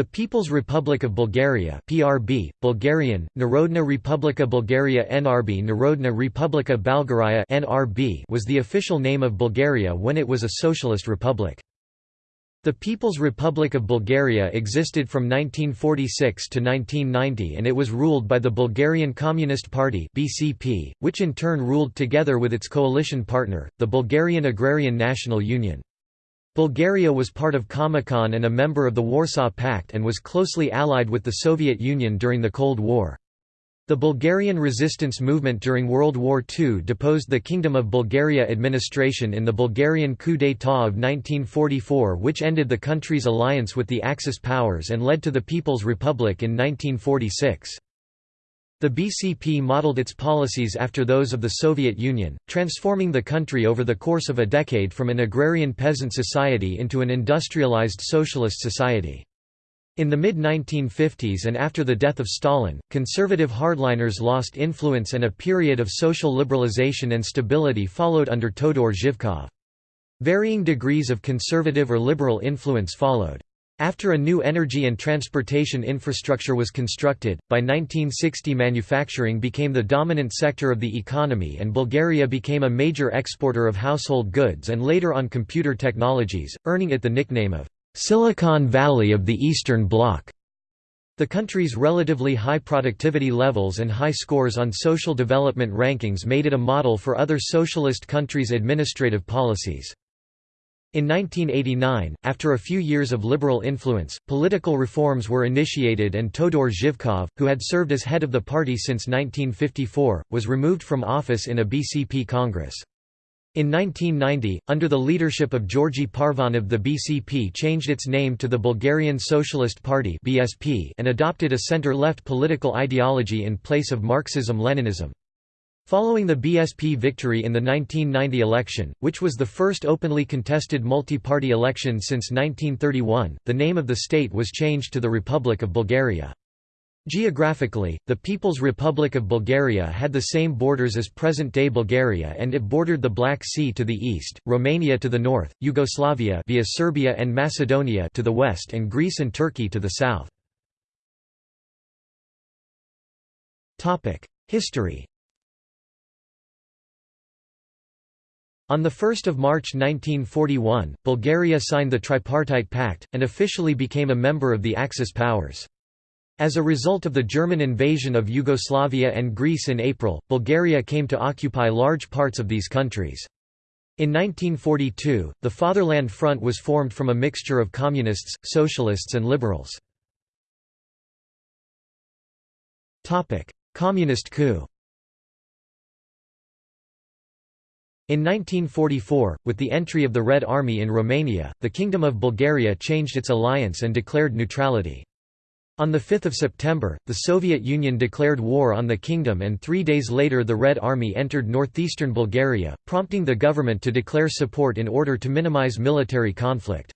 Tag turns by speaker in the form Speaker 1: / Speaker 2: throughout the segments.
Speaker 1: The People's Republic of Bulgaria (PRB), Bulgarian, Narodna Republika Bulgaria NRB Narodna Republika Balgaraya NRB was the official name of Bulgaria when it was a socialist republic. The People's Republic of Bulgaria existed from 1946 to 1990 and it was ruled by the Bulgarian Communist Party (BCP), which in turn ruled together with its coalition partner, the Bulgarian Agrarian National Union. Bulgaria was part of Comecon and a member of the Warsaw Pact and was closely allied with the Soviet Union during the Cold War. The Bulgarian resistance movement during World War II deposed the Kingdom of Bulgaria administration in the Bulgarian coup d'état of 1944 which ended the country's alliance with the Axis powers and led to the People's Republic in 1946. The BCP modeled its policies after those of the Soviet Union, transforming the country over the course of a decade from an agrarian peasant society into an industrialized socialist society. In the mid-1950s and after the death of Stalin, conservative hardliners lost influence and a period of social liberalization and stability followed under Todor Zhivkov. Varying degrees of conservative or liberal influence followed. After a new energy and transportation infrastructure was constructed, by 1960 manufacturing became the dominant sector of the economy and Bulgaria became a major exporter of household goods and later on computer technologies, earning it the nickname of «Silicon Valley of the Eastern Bloc». The country's relatively high productivity levels and high scores on social development rankings made it a model for other socialist countries' administrative policies. In 1989, after a few years of liberal influence, political reforms were initiated and Todor Zhivkov, who had served as head of the party since 1954, was removed from office in a BCP congress. In 1990, under the leadership of Georgy Parvanov the BCP changed its name to the Bulgarian Socialist Party and adopted a center-left political ideology in place of Marxism-Leninism. Following the BSP victory in the 1990 election, which was the first openly contested multi-party election since 1931, the name of the state was changed to the Republic of Bulgaria. Geographically, the People's Republic of Bulgaria had the same borders as present-day Bulgaria and it bordered the Black Sea to the east, Romania to the north, Yugoslavia via Serbia and Macedonia to the west and Greece and Turkey to the south. History On 1 March 1941, Bulgaria signed the Tripartite Pact, and officially became a member of the Axis powers. As a result of the German invasion of Yugoslavia and Greece in April, Bulgaria came to occupy large parts of these countries. In 1942, the Fatherland Front was formed from a mixture of communists, socialists and liberals. Communist coup In 1944, with the entry of the Red Army in Romania, the Kingdom of Bulgaria changed its alliance and declared neutrality. On 5 September, the Soviet Union declared war on the kingdom and three days later the Red Army entered northeastern Bulgaria, prompting the government to declare support in order to minimize military conflict.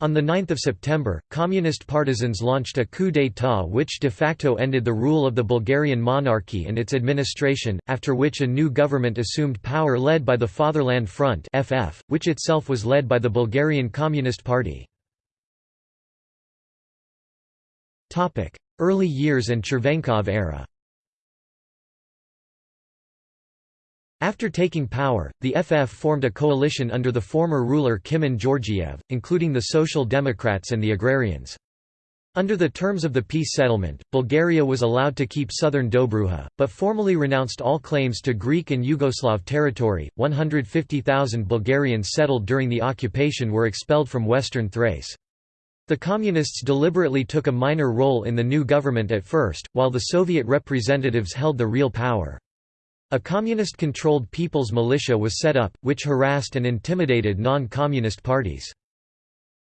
Speaker 1: On 9 September, communist partisans launched a coup d'état which de facto ended the rule of the Bulgarian monarchy and its administration, after which a new government assumed power led by the Fatherland Front FF, which itself was led by the Bulgarian Communist Party. Early years and Chervenkov era After taking power, the FF formed a coalition under the former ruler Kimon Georgiev, including the Social Democrats and the Agrarians. Under the terms of the peace settlement, Bulgaria was allowed to keep southern Dobruja, but formally renounced all claims to Greek and Yugoslav territory. 150,000 Bulgarians settled during the occupation were expelled from western Thrace. The Communists deliberately took a minor role in the new government at first, while the Soviet representatives held the real power. A communist-controlled People's Militia was set up, which harassed and intimidated non-communist parties.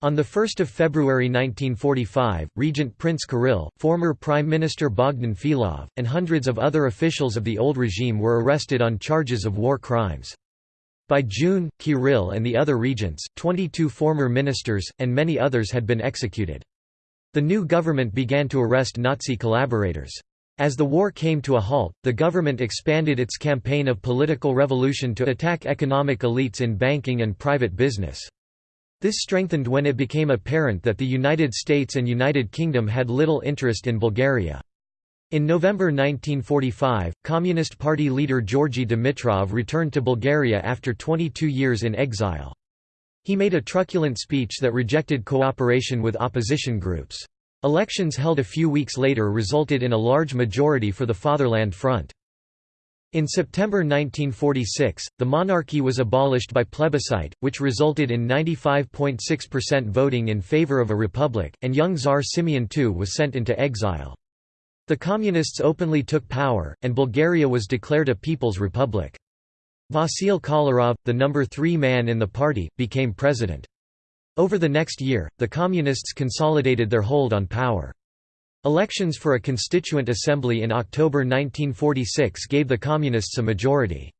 Speaker 1: On 1 February 1945, Regent Prince Kirill, former Prime Minister Bogdan Filov, and hundreds of other officials of the old regime were arrested on charges of war crimes. By June, Kirill and the other regents, 22 former ministers, and many others had been executed. The new government began to arrest Nazi collaborators. As the war came to a halt, the government expanded its campaign of political revolution to attack economic elites in banking and private business. This strengthened when it became apparent that the United States and United Kingdom had little interest in Bulgaria. In November 1945, Communist Party leader Georgy Dimitrov returned to Bulgaria after 22 years in exile. He made a truculent speech that rejected cooperation with opposition groups. Elections held a few weeks later resulted in a large majority for the Fatherland Front. In September 1946, the monarchy was abolished by plebiscite, which resulted in 95.6% voting in favor of a republic, and young Tsar Simeon II was sent into exile. The Communists openly took power, and Bulgaria was declared a People's Republic. Vasil Kolarov, the number three man in the party, became president. Over the next year, the Communists consolidated their hold on power. Elections for a constituent assembly in October 1946 gave the Communists a majority.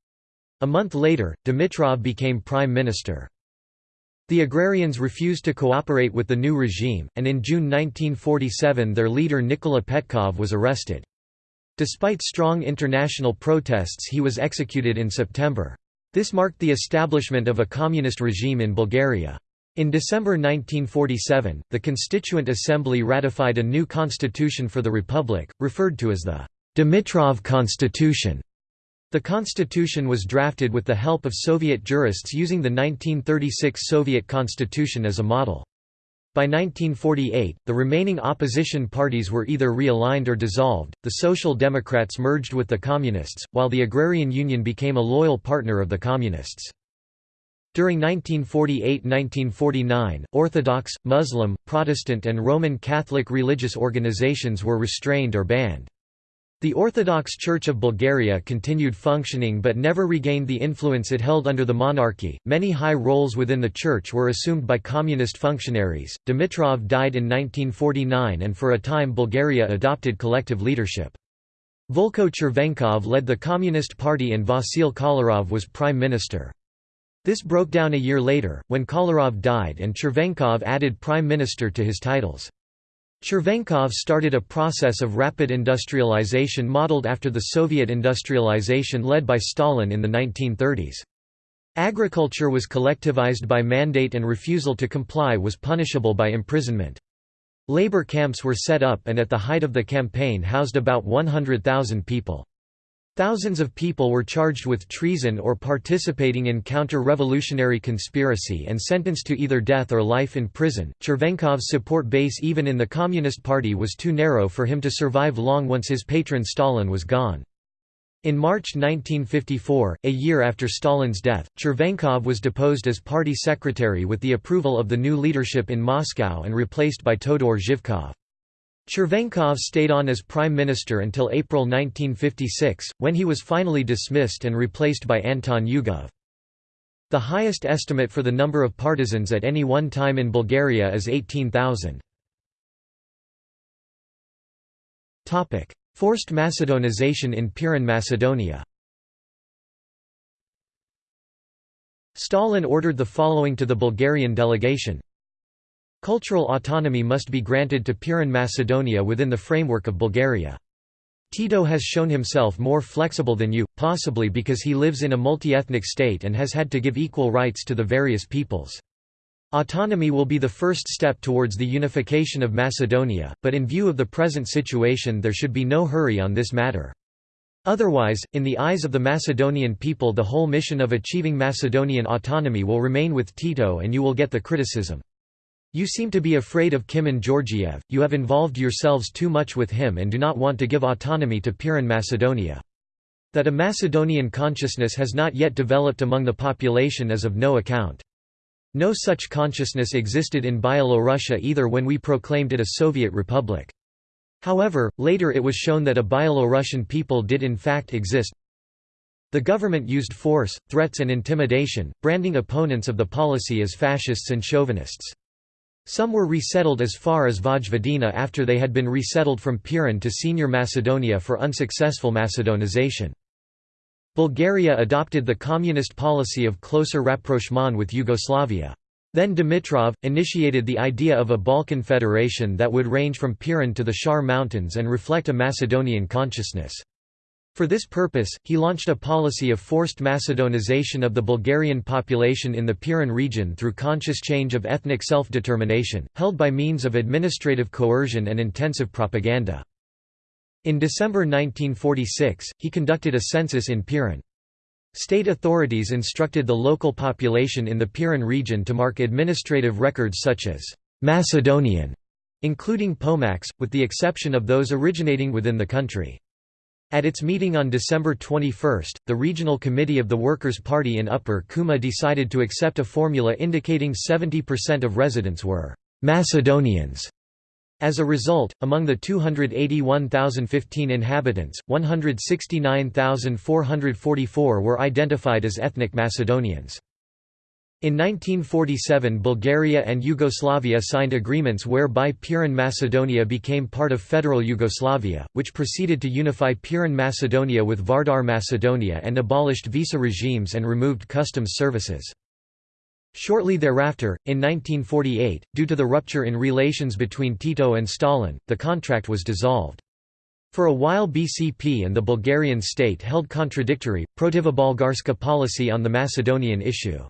Speaker 1: A month later, Dimitrov became prime minister. The agrarians refused to cooperate with the new regime, and in June 1947 their leader Nikola Petkov was arrested. Despite strong international protests he was executed in September. This marked the establishment of a communist regime in Bulgaria. In December 1947, the Constituent Assembly ratified a new constitution for the republic, referred to as the Dimitrov Constitution. The constitution was drafted with the help of Soviet jurists using the 1936 Soviet constitution as a model. By 1948, the remaining opposition parties were either realigned or dissolved, the Social Democrats merged with the Communists, while the Agrarian Union became a loyal partner of the Communists. During 1948–1949, Orthodox, Muslim, Protestant and Roman Catholic religious organizations were restrained or banned. The Orthodox Church of Bulgaria continued functioning but never regained the influence it held under the monarchy. Many high roles within the church were assumed by communist functionaries. Dimitrov died in 1949 and for a time Bulgaria adopted collective leadership. Volko Chervenkov led the Communist Party and Vasil Kolarov was prime minister. This broke down a year later, when Kolarov died and Chervenkov added prime minister to his titles. Chervenkov started a process of rapid industrialization modeled after the Soviet industrialization led by Stalin in the 1930s. Agriculture was collectivized by mandate and refusal to comply was punishable by imprisonment. Labor camps were set up and at the height of the campaign housed about 100,000 people. Thousands of people were charged with treason or participating in counter-revolutionary conspiracy and sentenced to either death or life in prison. Chervenkov's support base even in the Communist Party was too narrow for him to survive long once his patron Stalin was gone. In March 1954, a year after Stalin's death, Chervenkov was deposed as party secretary with the approval of the new leadership in Moscow and replaced by Todor Zhivkov. Chervenkov stayed on as prime minister until April 1956, when he was finally dismissed and replaced by Anton Yugov. The highest estimate for the number of partisans at any one time in Bulgaria is 18,000. Forced Macedonization in Pirin Macedonia Stalin ordered the following to the Bulgarian delegation Cultural autonomy must be granted to Pirin Macedonia within the framework of Bulgaria. Tito has shown himself more flexible than you, possibly because he lives in a multi-ethnic state and has had to give equal rights to the various peoples. Autonomy will be the first step towards the unification of Macedonia, but in view of the present situation there should be no hurry on this matter. Otherwise, in the eyes of the Macedonian people the whole mission of achieving Macedonian autonomy will remain with Tito and you will get the criticism. You seem to be afraid of Kimon Georgiev, you have involved yourselves too much with him and do not want to give autonomy to Pirin Macedonia. That a Macedonian consciousness has not yet developed among the population is of no account. No such consciousness existed in Byelorussia either when we proclaimed it a Soviet republic. However, later it was shown that a Byelorussian people did in fact exist. The government used force, threats and intimidation, branding opponents of the policy as fascists and chauvinists. Some were resettled as far as Vojvodina after they had been resettled from Pirin to Senior Macedonia for unsuccessful Macedonization. Bulgaria adopted the communist policy of closer rapprochement with Yugoslavia. Then Dimitrov, initiated the idea of a Balkan federation that would range from Pirin to the Shar Mountains and reflect a Macedonian consciousness. For this purpose, he launched a policy of forced Macedonization of the Bulgarian population in the Pirin region through conscious change of ethnic self-determination, held by means of administrative coercion and intensive propaganda. In December 1946, he conducted a census in Pirin. State authorities instructed the local population in the Pirin region to mark administrative records such as «Macedonian», including Pomaks, with the exception of those originating within the country. At its meeting on December 21, the Regional Committee of the Workers' Party in Upper Kuma decided to accept a formula indicating 70% of residents were «Macedonians». As a result, among the 281,015 inhabitants, 169,444 were identified as ethnic Macedonians. In 1947 Bulgaria and Yugoslavia signed agreements whereby Pirin Macedonia became part of Federal Yugoslavia, which proceeded to unify Pirin Macedonia with Vardar Macedonia and abolished visa regimes and removed customs services. Shortly thereafter, in 1948, due to the rupture in relations between Tito and Stalin, the contract was dissolved. For a while BCP and the Bulgarian state held contradictory, protivobolgarska policy on the Macedonian issue.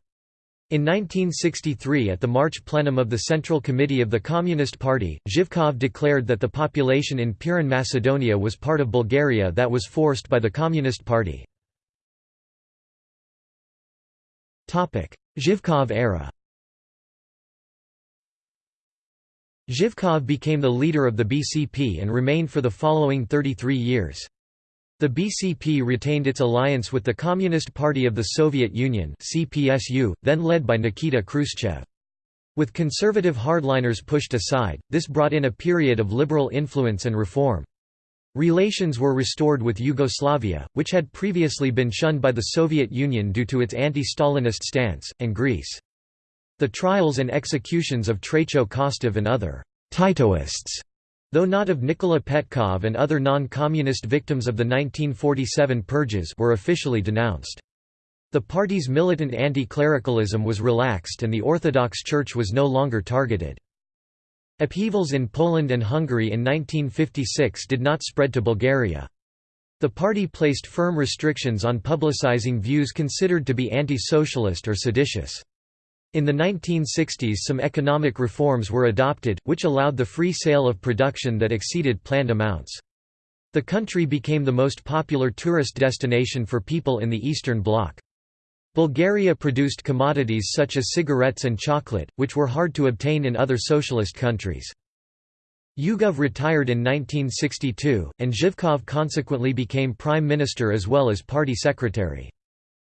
Speaker 1: In 1963 at the March plenum of the Central Committee of the Communist Party, Zhivkov declared that the population in Pirin Macedonia was part of Bulgaria that was forced by the Communist Party. Zhivkov era Zhivkov became the leader of the BCP and remained for the following 33 years. The BCP retained its alliance with the Communist Party of the Soviet Union CPSU, then led by Nikita Khrushchev. With conservative hardliners pushed aside, this brought in a period of liberal influence and reform. Relations were restored with Yugoslavia, which had previously been shunned by the Soviet Union due to its anti-Stalinist stance, and Greece. The trials and executions of Traicho Kostov and other «Titoists» Though not of Nikola Petkov and other non-communist victims of the 1947 purges were officially denounced. The party's militant anti-clericalism was relaxed and the Orthodox Church was no longer targeted. Upheavals in Poland and Hungary in 1956 did not spread to Bulgaria. The party placed firm restrictions on publicizing views considered to be anti-socialist or seditious. In the 1960s some economic reforms were adopted, which allowed the free sale of production that exceeded planned amounts. The country became the most popular tourist destination for people in the Eastern Bloc. Bulgaria produced commodities such as cigarettes and chocolate, which were hard to obtain in other socialist countries. Yugov retired in 1962, and Zhivkov consequently became prime minister as well as party secretary.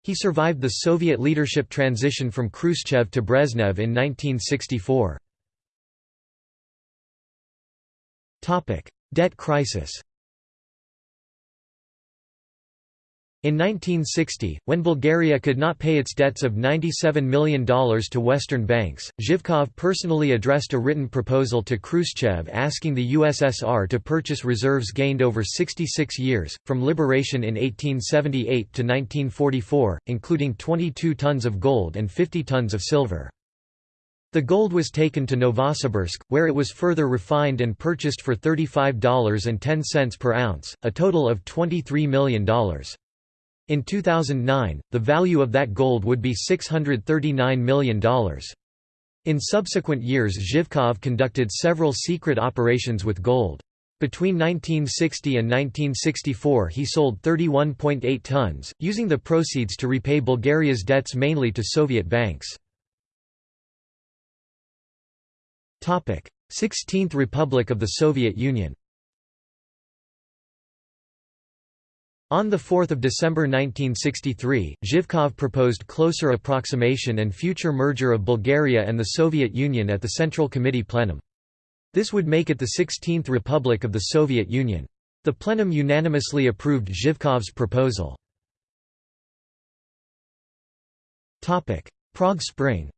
Speaker 1: He survived the Soviet leadership transition from Khrushchev to Brezhnev in 1964. Debt crisis In 1960, when Bulgaria could not pay its debts of $97 million to Western banks, Zhivkov personally addressed a written proposal to Khrushchev asking the USSR to purchase reserves gained over 66 years, from liberation in 1878 to 1944, including 22 tons of gold and 50 tons of silver. The gold was taken to Novosibirsk, where it was further refined and purchased for $35.10 per ounce, a total of $23 million. In 2009, the value of that gold would be $639 million. In subsequent years Zhivkov conducted several secret operations with gold. Between 1960 and 1964 he sold 31.8 tons, using the proceeds to repay Bulgaria's debts mainly to Soviet banks. 16th Republic of the Soviet Union On 4 December 1963, Zhivkov proposed closer approximation and future merger of Bulgaria and the Soviet Union at the Central Committee plenum. This would make it the 16th Republic of the Soviet Union. The plenum unanimously approved Zhivkov's proposal. Prague Spring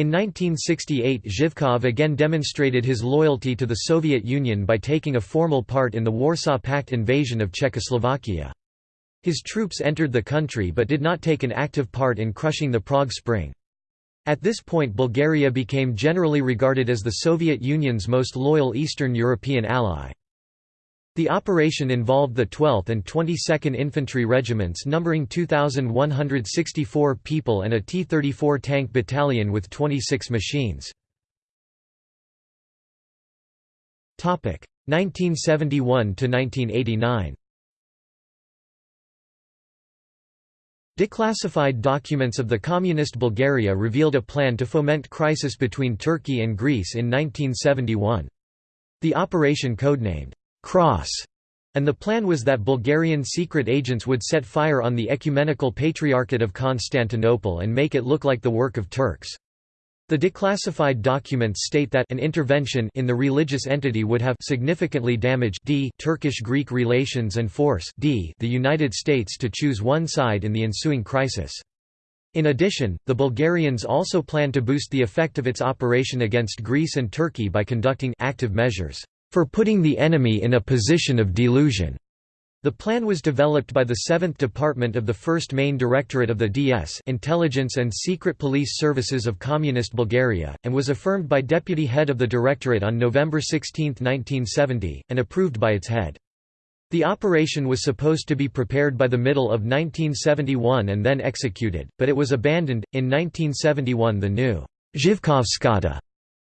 Speaker 1: In 1968 Zhivkov again demonstrated his loyalty to the Soviet Union by taking a formal part in the Warsaw Pact invasion of Czechoslovakia. His troops entered the country but did not take an active part in crushing the Prague Spring. At this point Bulgaria became generally regarded as the Soviet Union's most loyal Eastern European ally. The operation involved the 12th and 22nd Infantry Regiments numbering 2,164 people and a T-34 tank battalion with 26 machines. 1971–1989 Declassified documents of the Communist Bulgaria revealed a plan to foment crisis between Turkey and Greece in 1971. The operation codenamed Cross, and the plan was that Bulgarian secret agents would set fire on the Ecumenical Patriarchate of Constantinople and make it look like the work of Turks. The declassified documents state that an intervention in the religious entity would have significantly damaged d Turkish-Greek relations and force d the United States to choose one side in the ensuing crisis. In addition, the Bulgarians also planned to boost the effect of its operation against Greece and Turkey by conducting active measures for putting the enemy in a position of delusion. The plan was developed by the 7th Department of the 1st Main Directorate of the DS Intelligence and Secret Police Services of Communist Bulgaria, and was affirmed by Deputy Head of the Directorate on November 16, 1970, and approved by its head. The operation was supposed to be prepared by the middle of 1971 and then executed, but it was abandoned. In 1971, the new Zhivkovskata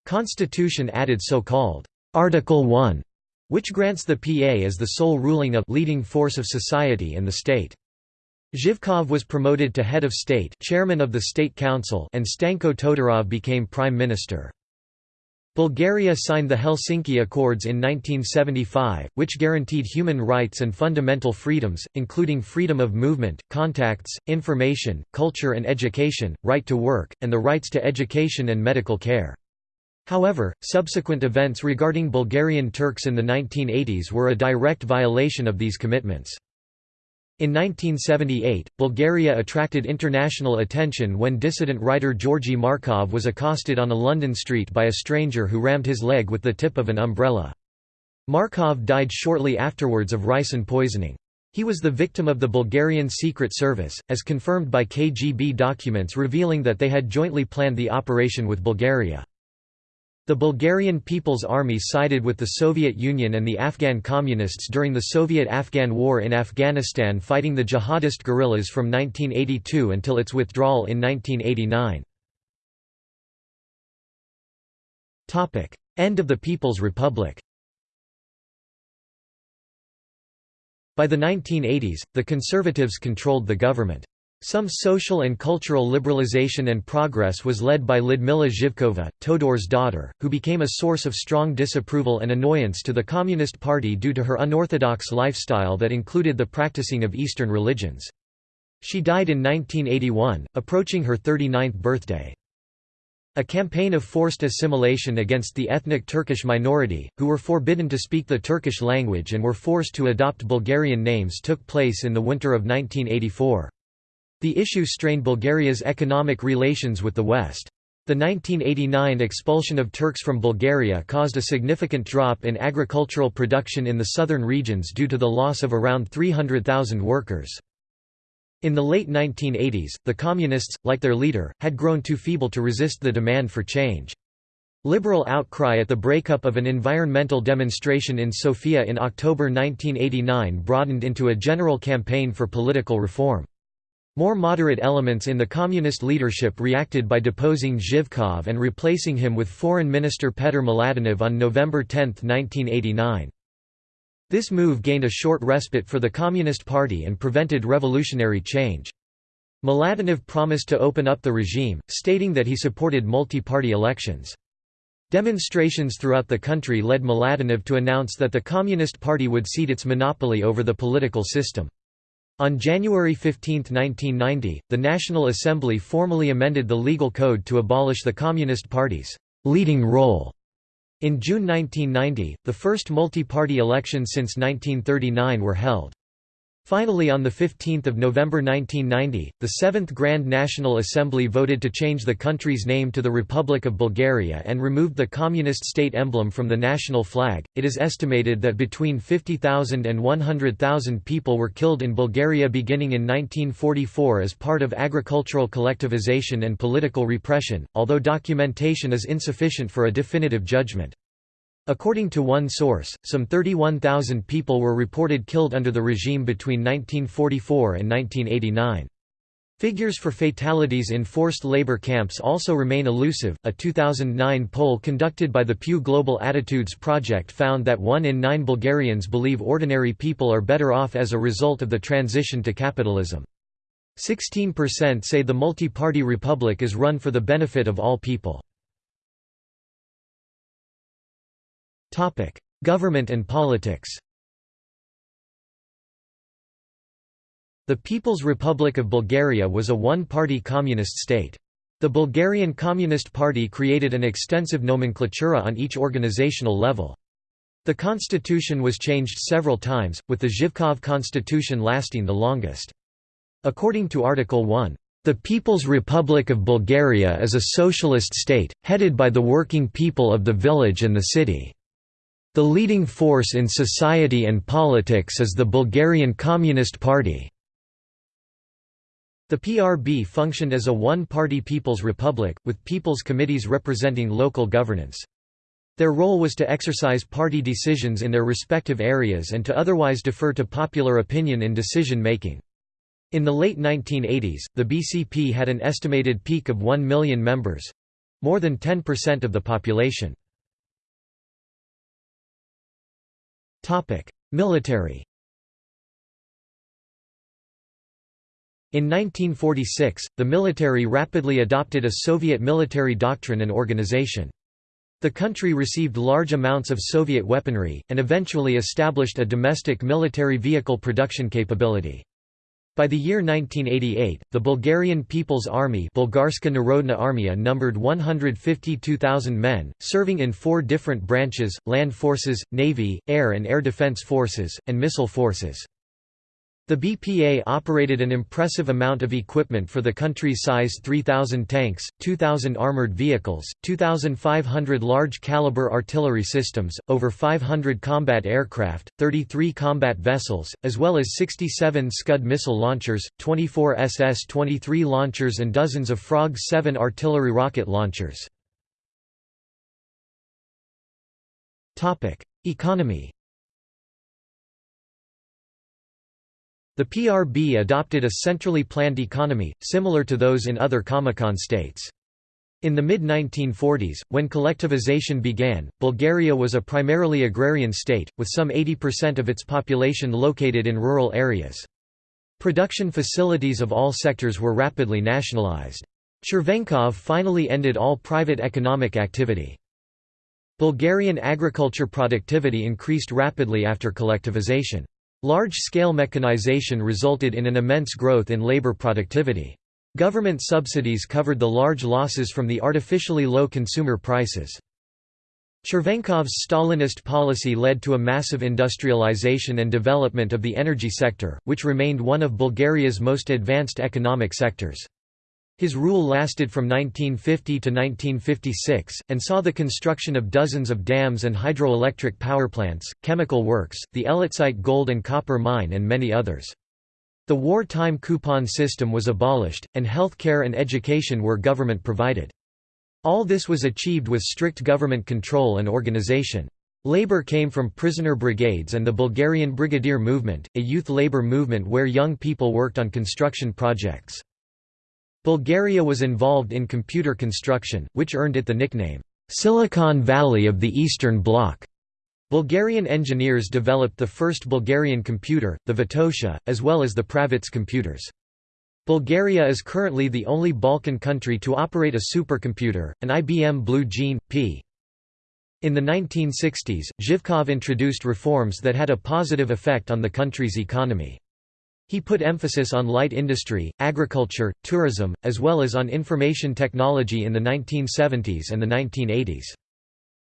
Speaker 1: constitution added so-called Article 1, which grants the PA as the sole ruling of leading force of society and the state. Zhivkov was promoted to head of state chairman of the State Council and Stanko Todorov became prime minister. Bulgaria signed the Helsinki Accords in 1975, which guaranteed human rights and fundamental freedoms, including freedom of movement, contacts, information, culture and education, right to work, and the rights to education and medical care. However, subsequent events regarding Bulgarian Turks in the 1980s were a direct violation of these commitments. In 1978, Bulgaria attracted international attention when dissident writer Georgy Markov was accosted on a London street by a stranger who rammed his leg with the tip of an umbrella. Markov died shortly afterwards of ricin poisoning. He was the victim of the Bulgarian Secret Service, as confirmed by KGB documents revealing that they had jointly planned the operation with Bulgaria. The Bulgarian People's Army sided with the Soviet Union and the Afghan Communists during the Soviet-Afghan War in Afghanistan fighting the jihadist guerrillas from 1982 until its withdrawal in 1989. End of the People's Republic By the 1980s, the Conservatives controlled the government. Some social and cultural liberalization and progress was led by Lyudmila Zhivkova, Todor's daughter, who became a source of strong disapproval and annoyance to the Communist Party due to her unorthodox lifestyle that included the practicing of Eastern religions. She died in 1981, approaching her 39th birthday. A campaign of forced assimilation against the ethnic Turkish minority, who were forbidden to speak the Turkish language and were forced to adopt Bulgarian names took place in the winter of 1984. The issue strained Bulgaria's economic relations with the West. The 1989 expulsion of Turks from Bulgaria caused a significant drop in agricultural production in the southern regions due to the loss of around 300,000 workers. In the late 1980s, the Communists, like their leader, had grown too feeble to resist the demand for change. Liberal outcry at the breakup of an environmental demonstration in Sofia in October 1989 broadened into a general campaign for political reform. More moderate elements in the communist leadership reacted by deposing Zhivkov and replacing him with Foreign Minister Petr Mladenov on November 10, 1989. This move gained a short respite for the Communist Party and prevented revolutionary change. Mladenov promised to open up the regime, stating that he supported multi-party elections. Demonstrations throughout the country led Mladenov to announce that the Communist Party would cede its monopoly over the political system. On January 15, 1990, the National Assembly formally amended the legal code to abolish the Communist Party's leading role. In June 1990, the first multi-party elections since 1939 were held. Finally on 15 November 1990, the Seventh Grand National Assembly voted to change the country's name to the Republic of Bulgaria and removed the communist state emblem from the national flag. It is estimated that between 50,000 and 100,000 people were killed in Bulgaria beginning in 1944 as part of agricultural collectivization and political repression, although documentation is insufficient for a definitive judgment. According to one source, some 31,000 people were reported killed under the regime between 1944 and 1989. Figures for fatalities in forced labor camps also remain elusive. A 2009 poll conducted by the Pew Global Attitudes Project found that one in nine Bulgarians believe ordinary people are better off as a result of the transition to capitalism. 16% say the multi-party republic is run for the benefit of all people. Government and politics The People's Republic of Bulgaria was a one-party communist state. The Bulgarian Communist Party created an extensive nomenclatura on each organizational level. The constitution was changed several times, with the Zhivkov constitution lasting the longest. According to Article 1, "...the People's Republic of Bulgaria is a socialist state, headed by the working people of the village and the city." The leading force in society and politics is the Bulgarian Communist Party. The PRB functioned as a one-party People's Republic, with People's Committees representing local governance. Their role was to exercise party decisions in their respective areas and to otherwise defer to popular opinion in decision-making. In the late 1980s, the BCP had an estimated peak of 1 million members—more than 10% of the population. Military In 1946, the military rapidly adopted a Soviet military doctrine and organization. The country received large amounts of Soviet weaponry, and eventually established a domestic military vehicle production capability. By the year 1988, the Bulgarian People's Army Bulgarska Narodna Armia numbered 152,000 men, serving in four different branches, land forces, navy, air and air defense forces, and missile forces. The BPA operated an impressive amount of equipment for the country's size 3,000 tanks, 2,000 armored vehicles, 2,500 large-caliber artillery systems, over 500 combat aircraft, 33 combat vessels, as well as 67 Scud missile launchers, 24 SS-23 launchers and dozens of Frog 7 artillery rocket launchers. Economy The PRB adopted a centrally planned economy, similar to those in other Comecon states. In the mid-1940s, when collectivization began, Bulgaria was a primarily agrarian state, with some 80% of its population located in rural areas. Production facilities of all sectors were rapidly nationalized. Chervenkov finally ended all private economic activity. Bulgarian agriculture productivity increased rapidly after collectivization. Large-scale mechanization resulted in an immense growth in labor productivity. Government subsidies covered the large losses from the artificially low consumer prices. Chervenkov's Stalinist policy led to a massive industrialization and development of the energy sector, which remained one of Bulgaria's most advanced economic sectors. His rule lasted from 1950 to 1956, and saw the construction of dozens of dams and hydroelectric power plants, chemical works, the Elatsite gold and copper mine and many others. The wartime coupon system was abolished, and health care and education were government provided. All this was achieved with strict government control and organization. Labor came from prisoner brigades and the Bulgarian Brigadier Movement, a youth labor movement where young people worked on construction projects. Bulgaria was involved in computer construction, which earned it the nickname, "'Silicon Valley of the Eastern Bloc'". Bulgarian engineers developed the first Bulgarian computer, the Vitosha, as well as the Pravetz computers. Bulgaria is currently the only Balkan country to operate a supercomputer, an IBM Blue Gene, p. In the 1960s, Zhivkov introduced reforms that had a positive effect on the country's economy. He put emphasis on light industry, agriculture, tourism, as well as on information technology in the 1970s and the 1980s.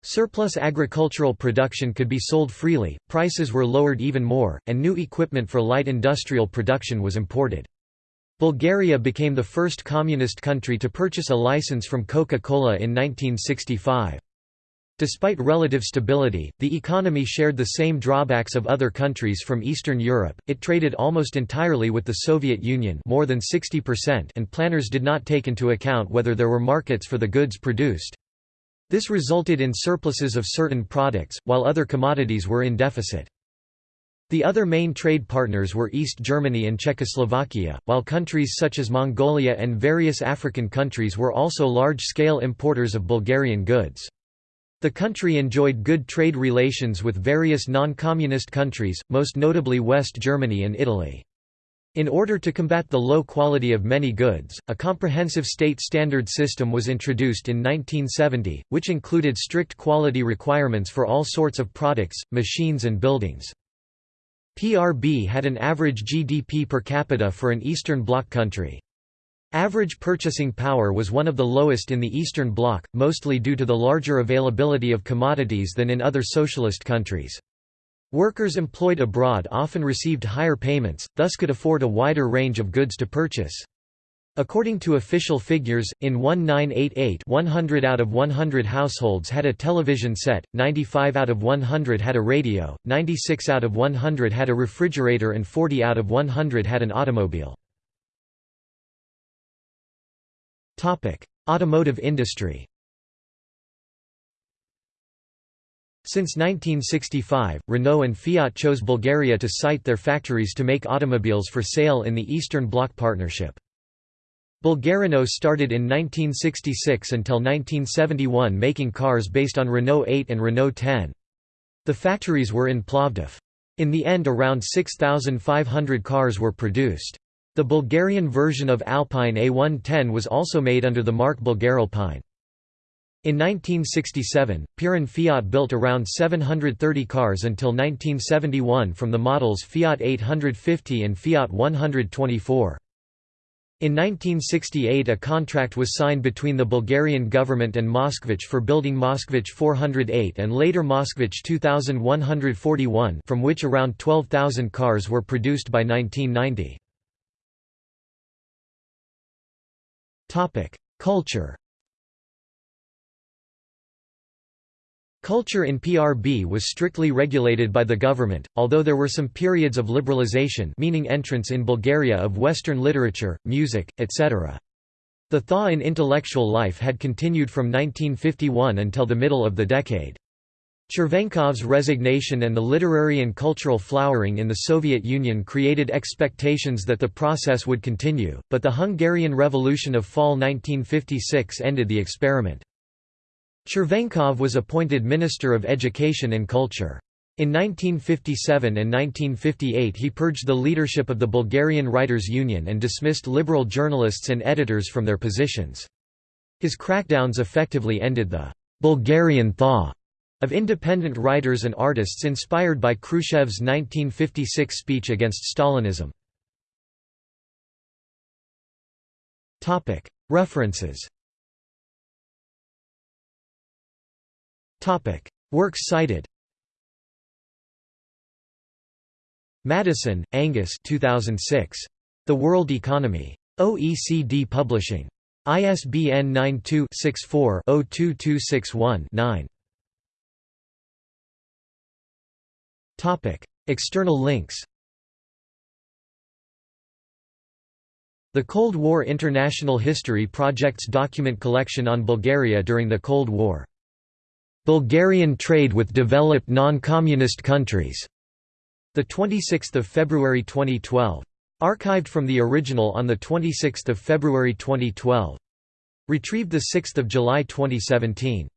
Speaker 1: Surplus agricultural production could be sold freely, prices were lowered even more, and new equipment for light industrial production was imported. Bulgaria became the first communist country to purchase a license from Coca-Cola in 1965. Despite relative stability, the economy shared the same drawbacks of other countries from Eastern Europe, it traded almost entirely with the Soviet Union more than 60% and planners did not take into account whether there were markets for the goods produced. This resulted in surpluses of certain products, while other commodities were in deficit. The other main trade partners were East Germany and Czechoslovakia, while countries such as Mongolia and various African countries were also large-scale importers of Bulgarian goods. The country enjoyed good trade relations with various non-communist countries, most notably West Germany and Italy. In order to combat the low quality of many goods, a comprehensive state standard system was introduced in 1970, which included strict quality requirements for all sorts of products, machines and buildings. PRB had an average GDP per capita for an Eastern Bloc country. Average purchasing power was one of the lowest in the Eastern Bloc, mostly due to the larger availability of commodities than in other socialist countries. Workers employed abroad often received higher payments, thus could afford a wider range of goods to purchase. According to official figures, in 1988 100 out of 100 households had a television set, 95 out of 100 had a radio, 96 out of 100 had a refrigerator and 40 out of 100 had an automobile. Automotive industry Since 1965, Renault and Fiat chose Bulgaria to site their factories to make automobiles for sale in the Eastern Bloc partnership. Bulgarrenault started in 1966 until 1971 making cars based on Renault 8 and Renault 10. The factories were in Plovdiv. In the end around 6,500 cars were produced. The Bulgarian version of Alpine A110 was also made under the mark Bulgaralpine. In 1967, Pirin Fiat built around 730 cars until 1971 from the models Fiat 850 and Fiat 124. In 1968 a contract was signed between the Bulgarian government and Moskvich for building Moskvich 408 and later Moskvich 2141 from which around 12,000 cars were produced by 1990. Culture Culture in PRB was strictly regulated by the government, although there were some periods of liberalization meaning entrance in Bulgaria of Western literature, music, etc. The thaw in intellectual life had continued from 1951 until the middle of the decade. Chervenkov's resignation and the literary and cultural flowering in the Soviet Union created expectations that the process would continue, but the Hungarian Revolution of fall 1956 ended the experiment. Chervenkov was appointed Minister of Education and Culture. In 1957 and 1958 he purged the leadership of the Bulgarian Writers' Union and dismissed liberal journalists and editors from their positions. His crackdowns effectively ended the «Bulgarian thaw» of independent writers and artists inspired by Khrushchev's 1956 speech against Stalinism. References Works cited Maddison, Angus 2006. The World Economy. OECD Publishing. ISBN 92-64-02261-9. External links The Cold War International History Project's document collection on Bulgaria during the Cold War Bulgarian trade with developed non-communist countries. The 26th of February 2012. Archived from the original on the 26th of February 2012. Retrieved the 6th of July 2017.